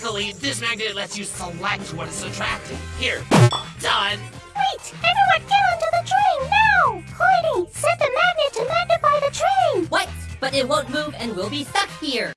Luckily, this magnet lets you select what is attracted. Here, done. Wait! Everyone get onto the train now! Hoity, set the magnet to magnify the train! What? But it won't move and we'll be stuck here.